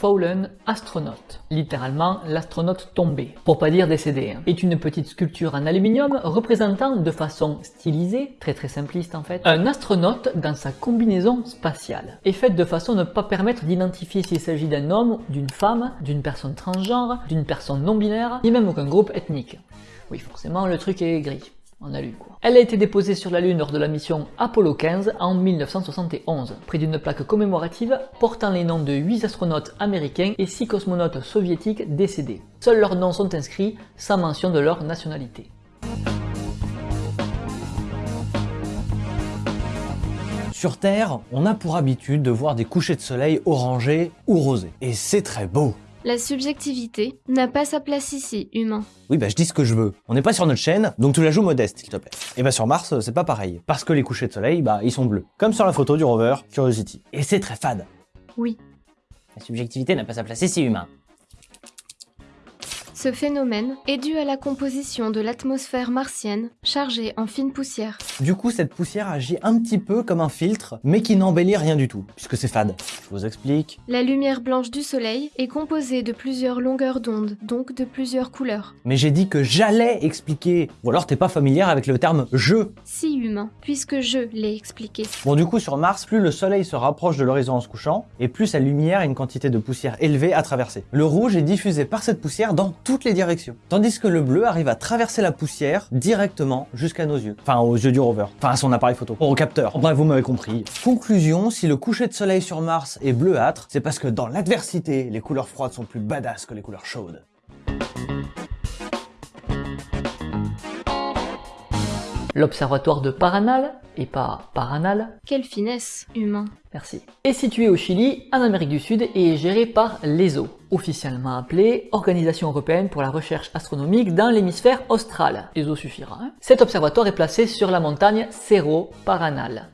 Fallen Astronaut, littéralement l'astronaute tombé, pour pas dire décédé, hein, est une petite sculpture en aluminium représentant de façon stylisée, très très simpliste en fait, un astronaute dans sa combinaison spatiale, et faite de façon à ne pas permettre d'identifier s'il s'agit d'un homme, d'une femme, d'une personne transgenre, d'une personne non binaire, ni même aucun groupe ethnique. Oui forcément le truc est gris. Elle a été déposée sur la Lune lors de la mission Apollo 15 en 1971, près d'une plaque commémorative portant les noms de 8 astronautes américains et 6 cosmonautes soviétiques décédés. Seuls leurs noms sont inscrits, sans mention de leur nationalité. Sur Terre, on a pour habitude de voir des couchers de soleil orangés ou rosés. Et c'est très beau. La subjectivité n'a pas sa place ici, humain. Oui, bah je dis ce que je veux. On n'est pas sur notre chaîne, donc tu la joues modeste, s'il te plaît. Et bah sur Mars, c'est pas pareil. Parce que les couchers de soleil, bah ils sont bleus. Comme sur la photo du rover Curiosity. Et c'est très fade. Oui. La subjectivité n'a pas sa place ici, humain. Ce phénomène est dû à la composition de l'atmosphère martienne, chargée en fine poussière. Du coup, cette poussière agit un petit peu comme un filtre, mais qui n'embellit rien du tout, puisque c'est fade. Je vous explique. La lumière blanche du soleil est composée de plusieurs longueurs d'onde, donc de plusieurs couleurs. Mais j'ai dit que j'allais expliquer. Ou alors t'es pas familière avec le terme « je Si humain, puisque je l'ai expliqué. Bon du coup, sur Mars, plus le soleil se rapproche de l'horizon en se couchant, et plus sa lumière a une quantité de poussière élevée à traverser. Le rouge est diffusé par cette poussière dans les directions. Tandis que le bleu arrive à traverser la poussière directement jusqu'à nos yeux. Enfin, aux yeux du rover. Enfin, à son appareil photo. Au capteur. Bref, vous m'avez compris. Conclusion, si le coucher de soleil sur Mars est bleuâtre, c'est parce que dans l'adversité, les couleurs froides sont plus badass que les couleurs chaudes. L'observatoire de Paranal, et pas Paranal, Quelle finesse, humain. merci, est situé au Chili, en Amérique du Sud, et est géré par l'ESO, officiellement appelée Organisation Européenne pour la Recherche Astronomique dans l'hémisphère austral. ESO suffira. Hein Cet observatoire est placé sur la montagne Cerro Paranal,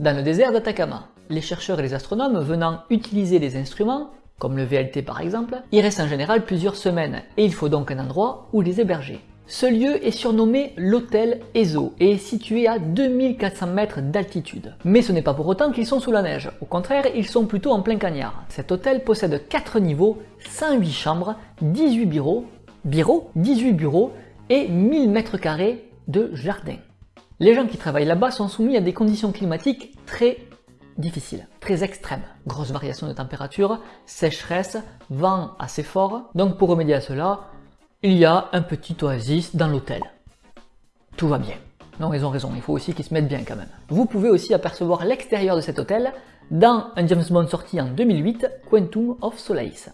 dans le désert d'Atacama. Les chercheurs et les astronomes venant utiliser les instruments, comme le VLT par exemple, y restent en général plusieurs semaines, et il faut donc un endroit où les héberger. Ce lieu est surnommé l'hôtel ESO et est situé à 2400 mètres d'altitude. Mais ce n'est pas pour autant qu'ils sont sous la neige, au contraire ils sont plutôt en plein cagnard. Cet hôtel possède 4 niveaux, 108 chambres, 18 bureaux, bureaux, 18 bureaux et 1000 mètres carrés de jardin. Les gens qui travaillent là-bas sont soumis à des conditions climatiques très difficiles, très extrêmes. Grosse variation de température, sécheresse, vent assez fort. Donc pour remédier à cela, il y a un petit oasis dans l'hôtel. Tout va bien. Non, ils ont raison, il faut aussi qu'ils se mettent bien quand même. Vous pouvez aussi apercevoir l'extérieur de cet hôtel dans un James Bond sorti en 2008, Quantum of Solace.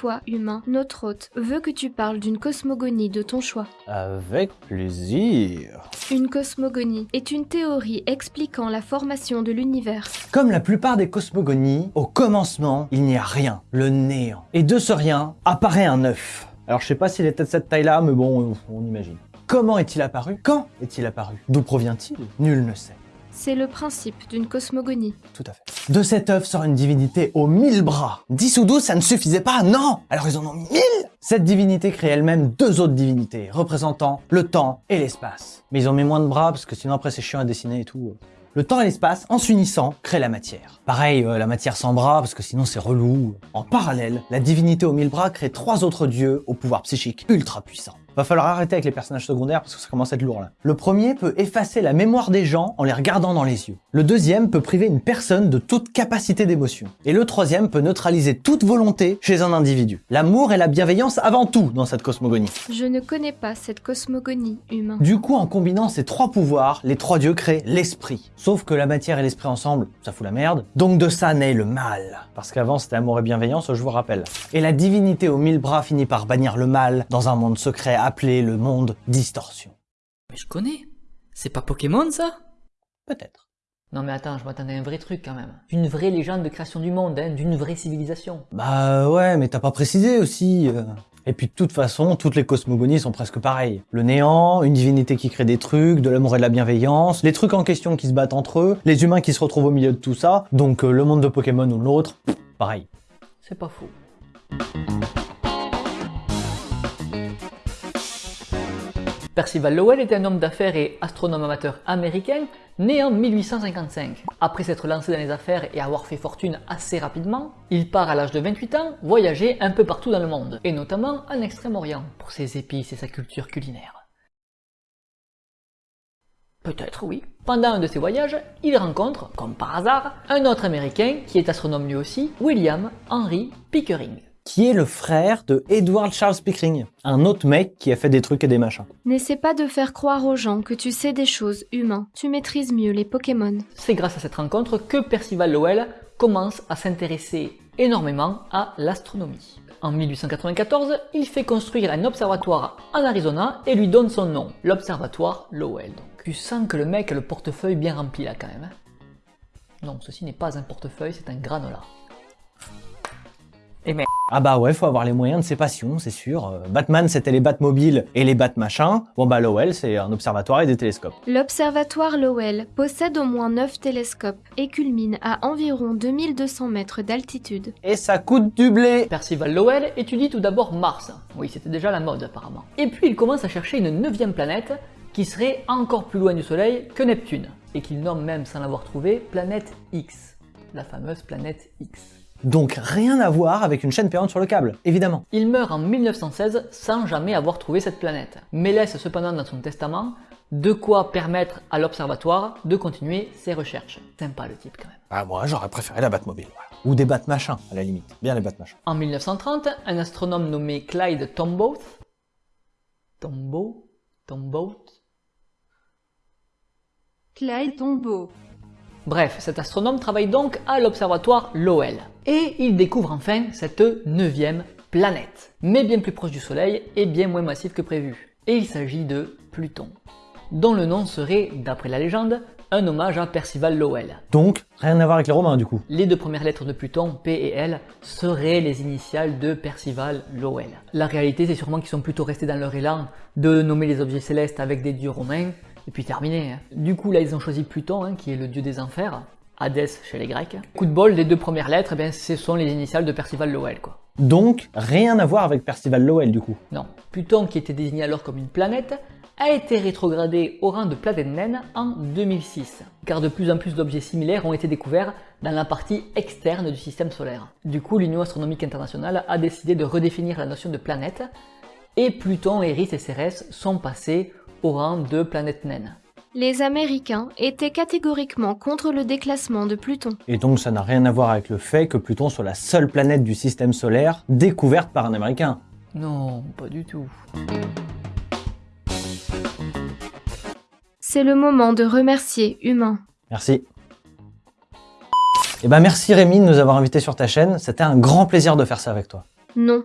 Toi, humain, notre hôte veut que tu parles d'une cosmogonie de ton choix. Avec plaisir. Une cosmogonie est une théorie expliquant la formation de l'univers. Comme la plupart des cosmogonies, au commencement, il n'y a rien, le néant. Et de ce rien, apparaît un œuf. Alors je sais pas s'il était de cette taille-là, mais bon, on imagine. Comment est-il apparu? Quand est-il apparu? D'où provient-il? Nul ne sait. C'est le principe d'une cosmogonie. Tout à fait. De cet œuf sort une divinité aux mille bras. 10 ou 12, ça ne suffisait pas, non Alors ils en ont mille Cette divinité crée elle-même deux autres divinités, représentant le temps et l'espace. Mais ils ont mis moins de bras, parce que sinon après c'est chiant à dessiner et tout. Le temps et l'espace, en s'unissant, créent la matière. Pareil, euh, la matière sans bras, parce que sinon c'est relou. En parallèle, la divinité aux mille bras crée trois autres dieux au pouvoir psychique ultra puissant. Va falloir arrêter avec les personnages secondaires parce que ça commence à être lourd là. Le premier peut effacer la mémoire des gens en les regardant dans les yeux. Le deuxième peut priver une personne de toute capacité d'émotion. Et le troisième peut neutraliser toute volonté chez un individu. L'amour et la bienveillance avant tout dans cette cosmogonie. Je ne connais pas cette cosmogonie, humain. Du coup, en combinant ces trois pouvoirs, les trois dieux créent l'esprit. Sauf que la matière et l'esprit ensemble, ça fout la merde. Donc de ça naît le mal. Parce qu'avant c'était amour et bienveillance, je vous rappelle. Et la divinité aux mille bras finit par bannir le mal dans un monde secret appelé le monde distorsion. Mais je connais. C'est pas Pokémon ça? Peut-être. Non mais attends, je m'attendais à un vrai truc quand même. D'une vraie légende de création du monde, hein, d'une vraie civilisation. Bah ouais, mais t'as pas précisé aussi. euh. Et puis de toute façon, toutes les cosmogonies sont presque pareilles. Le néant, une divinité qui crée des trucs, de l'amour et de la bienveillance, les trucs en question qui se battent entre eux, les humains qui se retrouvent au milieu de tout ça, donc euh, le monde de Pokémon ou l'autre, pareil. C'est pas faux. Percival Lowell était un homme d'affaires et astronome amateur américain né en 1855. Après s'être lancé dans les affaires et avoir fait fortune assez rapidement, il part à l'âge de 28 ans voyager un peu partout dans le monde, et notamment en Extrême-Orient, pour ses épices et sa culture culinaire. Peut-être, oui. Pendant un de ses voyages, il rencontre, comme par hasard, un autre américain qui est astronome lui aussi, William Henry Pickering qui est le frère de Edward Charles Pickering, un autre mec qui a fait des trucs et des machins. N'essaie pas de faire croire aux gens que tu sais des choses, humains. Tu maîtrises mieux les Pokémon. C'est grâce à cette rencontre que Percival Lowell commence à s'intéresser énormément à l'astronomie. En 1894, il fait construire un observatoire en Arizona et lui donne son nom, l'observatoire Lowell. Donc, tu sens que le mec a le portefeuille bien rempli là quand même. Hein. non, ceci n'est pas un portefeuille, c'est un granola. Et Ah bah ouais, faut avoir les moyens de ses passions, c'est sûr. Euh, Batman, c'était les Batmobiles et les Batmachins. Bon bah Lowell, c'est un observatoire et des télescopes. L'observatoire Lowell possède au moins 9 télescopes et culmine à environ 2200 mètres d'altitude. Et ça coûte du blé Percival Lowell étudie tout d'abord Mars. Oui, c'était déjà la mode apparemment. Et puis il commence à chercher une neuvième planète qui serait encore plus loin du Soleil que Neptune, et qu'il nomme même sans l'avoir trouvé planète X, la fameuse planète X. Donc rien à voir avec une chaîne payante sur le câble, évidemment. Il meurt en 1916 sans jamais avoir trouvé cette planète, mais laisse cependant dans son testament de quoi permettre à l'observatoire de continuer ses recherches. Sympa le type quand même. Ah moi j'aurais préféré la Batmobile. Ou des Batmachins à la limite. Bien les Batmachins. En 1930, un astronome nommé Clyde Tombaugh Tombaugh Tombaugh Clyde Tombaugh Bref, cet astronome travaille donc à l'observatoire Lowell. Et il découvre enfin cette neuvième planète, mais bien plus proche du Soleil et bien moins massive que prévu. Et il s'agit de Pluton, dont le nom serait, d'après la légende, un hommage à Percival Lowell. Donc, rien à voir avec les Romains du coup. Les deux premières lettres de Pluton, P et L, seraient les initiales de Percival Lowell. La réalité, c'est sûrement qu'ils sont plutôt restés dans leur élan de nommer les objets célestes avec des dieux romains, et puis terminé. Hein. Du coup, là, ils ont choisi Pluton, hein, qui est le dieu des enfers, Hadès chez les Grecs. Coup de bol, les deux premières lettres, eh bien, ce sont les initiales de Percival Lowell, quoi. Donc, rien à voir avec Percival Lowell, du coup Non. Pluton, qui était désigné alors comme une planète, a été rétrogradé au rang de planète naine en 2006, car de plus en plus d'objets similaires ont été découverts dans la partie externe du système solaire. Du coup, l'Union astronomique internationale a décidé de redéfinir la notion de planète, et Pluton, Eris et Cérès sont passés au rang de planète naine. Les Américains étaient catégoriquement contre le déclassement de Pluton. Et donc ça n'a rien à voir avec le fait que Pluton soit la seule planète du système solaire découverte par un Américain. Non, pas du tout. C'est le moment de remercier Humain. Merci. Eh ben merci Rémi de nous avoir invités sur ta chaîne, c'était un grand plaisir de faire ça avec toi. Non,